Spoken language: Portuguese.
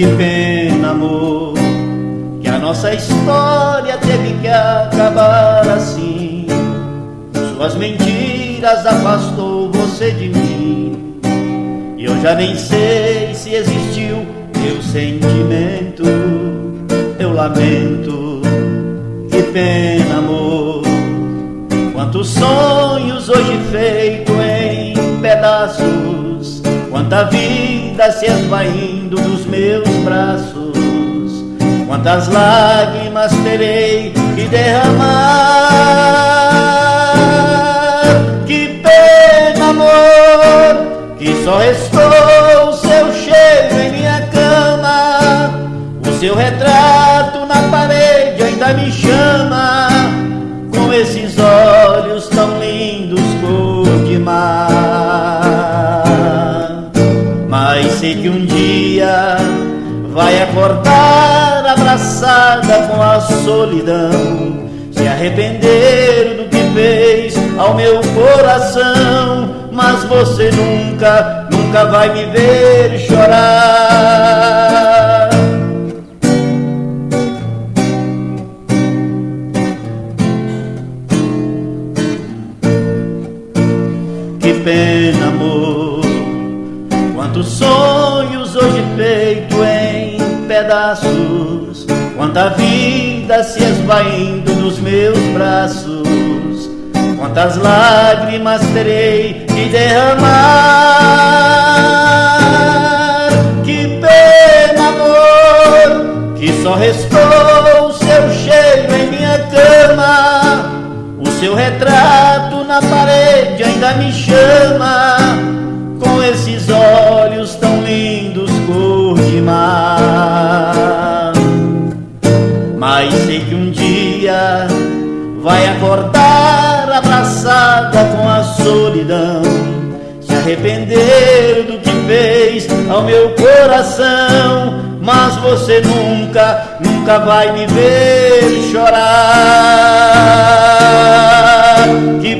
Que pena, amor, que a nossa história teve que acabar assim. Suas mentiras afastou você de mim. E eu já nem sei se existiu teu sentimento. Eu lamento, que pena, amor. Quantos sonhos hoje feitos em pedaços, quanta vida se esvaindo dos meus braços, quantas lágrimas terei que derramar. Que pena, amor, que só restou o seu cheiro em minha cama, o seu retrato na parede ainda me chama com esses olhos tão lindos cor de mar. Que um dia vai acordar abraçada com a solidão, se arrepender do que fez ao meu coração. Mas você nunca, nunca vai me ver chorar. Que pena, amor. Pedaços. Quanta vida se esvaindo nos meus braços. Quantas lágrimas terei que derramar. Que pena, amor, que só restou o seu cheiro em minha cama. O seu retrato na parede ainda me chama com esses olhos tão lindos cor de mar. Mas sei que um dia vai acordar abraçada com a solidão, se arrepender do que fez ao meu coração. Mas você nunca, nunca vai me ver chorar. Que